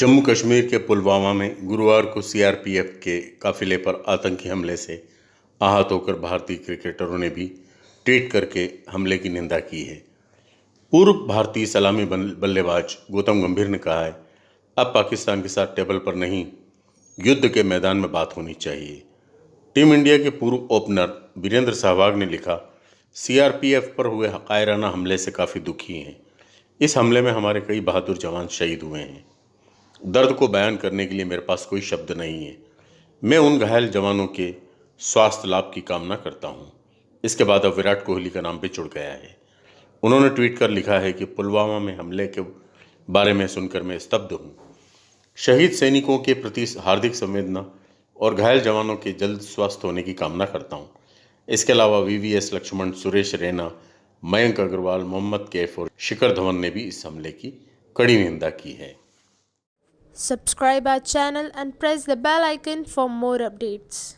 जम्मू कश्मीर के पुलवामा में गुरुवार को सीआरपीएफ के काफिले पर आतंकी हमले से आहत होकर भारतीय क्रिकेटरों ने भी ट्वीट करके हमले की निंदा की है। पूर्व भारतीय सलामी बल्लेबाज गौतम गंभीर ने कहा है, अब पाकिस्तान के साथ टेबल पर नहीं, युद्ध के मैदान में बात होनी चाहिए। टीम इंडिया के पूर्व ओपनर वीरेंद्र सहवाग ने लिखा, सीआरपीएफ पर हुए कायराना हमले से काफ़ी दुखी हैं। इस हमले में हमारे कई बहादुर जवान शहीद हुए हैं। दर्द को बयान करने के लिए मेरे पास कोई शब्द नहीं है। मैं उन घायल जवानों के स्वास्थ्य लाभ की कामना करता हूँ। इसके बाद अब विराट कोहली का नाम भी जुड़ गया है। उन्होंने ट्वीट कर लिखा है कि पुलवामा में हमले के बारे में सुनकर मैं स्तब्ध हूँ। शहीद सैनिकों के प्रति हार्दिक संवेदना और घायल जवानों के जल्द स्वस्थ होने की कामना करता हूँ। इसके अलावा वीवीएस लक्ष्मण, सुरेश रैना, मयंक अग्रवाल, मोहम्मद कैफ और शिखर धवन ने भी इस हमले की कड़ी निंदा की है। Subscribe our channel and press the bell icon for more updates.